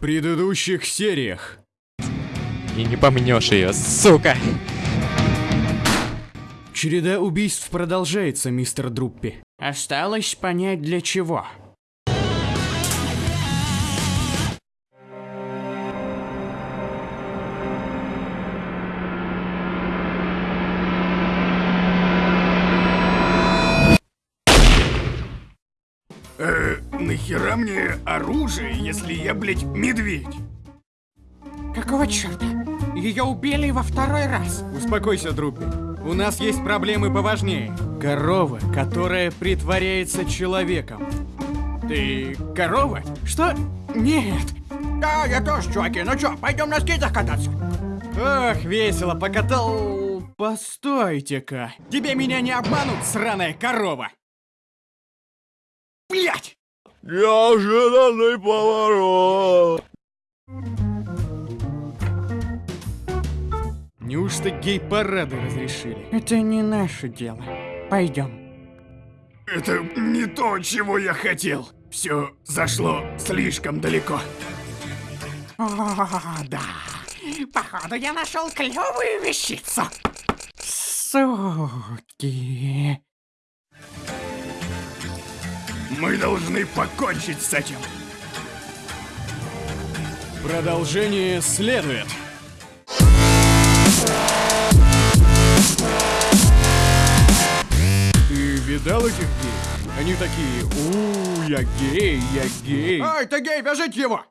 предыдущих сериях. И не помнешь ее, сука! Череда убийств продолжается, мистер Друппи. Осталось понять для чего. Нахера мне оружие, если я, блядь, медведь? Какого черта? Ее убили во второй раз. Успокойся, Друппи. У нас есть проблемы поважнее. Корова, которая притворяется человеком. Ты корова? Что? Нет. Да, я тоже, чуваки. Ну чё, пойдем на скейтах кататься? Ах, весело покатал. Постойте-ка. Тебе меня не обманут, сраная корова. Блять! Неожиданный поворот. Неужто гей-парады разрешили? Это не наше дело. Пойдем. Это не то, чего я хотел. Все зашло слишком далеко. О, да. Походу, я нашел клевую вещицу. Суки. Мы должны покончить с этим. Продолжение следует. Ты видал этих геев? Они такие, у, я гей, я гей. Эй, ты гей, вяжите его!